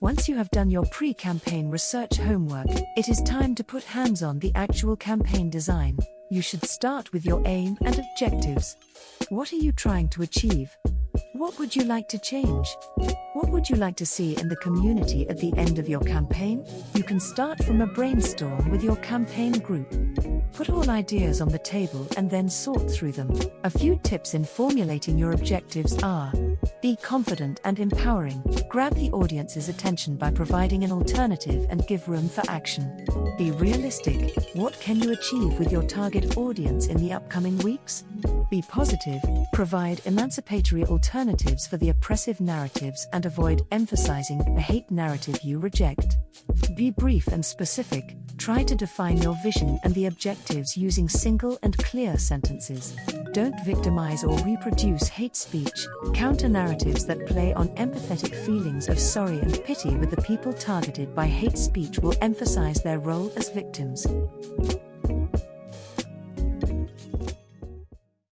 Once you have done your pre campaign research homework, it is time to put hands on the actual campaign design. You should start with your aim and objectives. What are you trying to achieve? What would you like to change? What would you like to see in the community at the end of your campaign? You can start from a brainstorm with your campaign group. Put all ideas on the table and then sort through them. A few tips in formulating your objectives are Be confident and empowering. Grab the audience's attention by providing an alternative and give room for action. Be realistic. What can you achieve with your target audience in the upcoming weeks? Be positive. Provide emancipatory alternatives for the oppressive narratives and avoid emphasizing the hate narrative you reject. Be brief and specific. Try to define your vision and the objectives using single and clear sentences. Don't victimize or reproduce hate speech. Counter narratives that play on empathetic feelings of sorry and pity with the people targeted by hate speech will emphasize their role as victims.